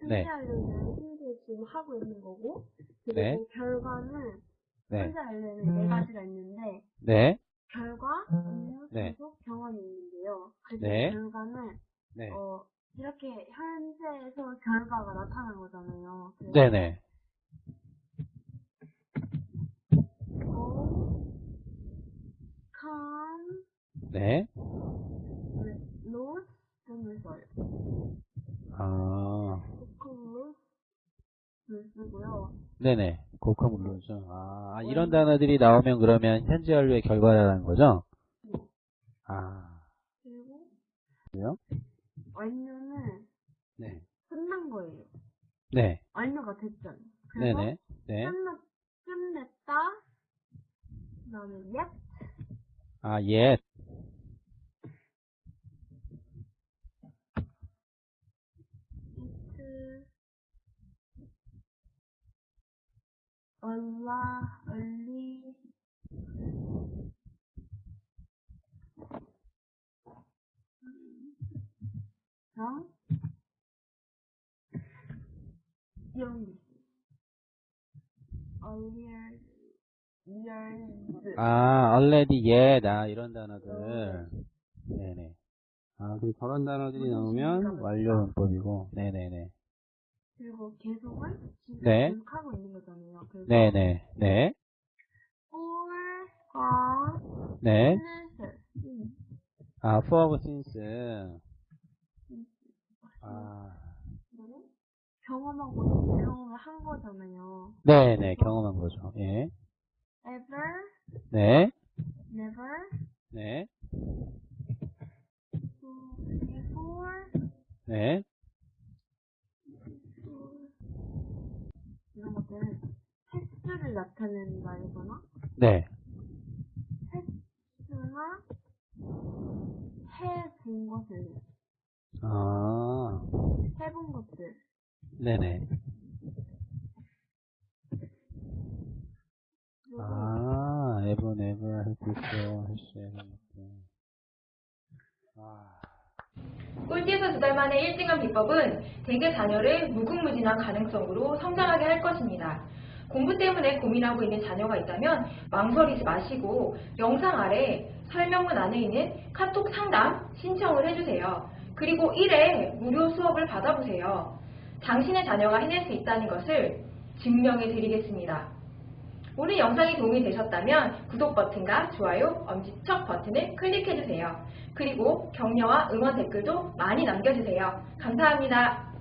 일단 네. 현재 현재 지금 하고 있는 거고 그리고 네. 결과는 네. 현재 알려는 네 가지가 있는데 네. 결과, 업무, 네. 계속, 경험이 있는데요. 그래서 네. 결과는 네. 어, 이렇게 현재에서 결과가 나타난 거잖아요. 네네. 네. lose 등을 써요. 아, lose 를 쓰고요. 네네. 고커 물론죠. 아, 아, 이런 단어들이 나오면 그러면 현재 완료의 결과라는 거죠? 아, 그리고 그래요? 완료는 네. 끝난 거예요. 네. 완료가 됐잖아요. 그래서 네네. 네. 끝냈, 끝냈다. 그 다음에 yet, 아, 예. 얼라, 얼리, 랑 이런 게 있어요. earlier, years, 아, already, yet. 아, 이런 단어들. 네네. 아, 그 저런 단어들이 나오면 완료 문법이고. 네네네. 그리고 계속은 지금 네. 계속하고 있는 거잖아요. 그래서 네네. 네. for과 네. since 음, 아, for, since. 아, 이거는 경험하고 경험을 한 거잖아요. 네네. 경험한 거죠. 예. ever, 네. never, 네. before, 네. 이런 것들은 나타내는 말이거나 네. 횟수나 해본 것을 아, 해본 것들 네네. 아, ever, never, have before, has, ever. 아, 꼴찌에서 두 달 만에 1등한 비법은 대개 자녀를 무궁무진한 가능성으로 성장하게 할 것입니다. 공부 때문에 고민하고 있는 자녀가 있다면 망설이지 마시고 영상 아래 설명문 안에 있는 카톡 상담 신청을 해주세요. 그리고 1회 무료 수업을 받아보세요. 당신의 자녀가 해낼 수 있다는 것을 증명해 드리겠습니다. 오늘 영상이 도움이 되셨다면 구독 버튼과 좋아요, 엄지척 버튼을 클릭해주세요. 그리고 격려와 응원 댓글도 많이 남겨주세요. 감사합니다.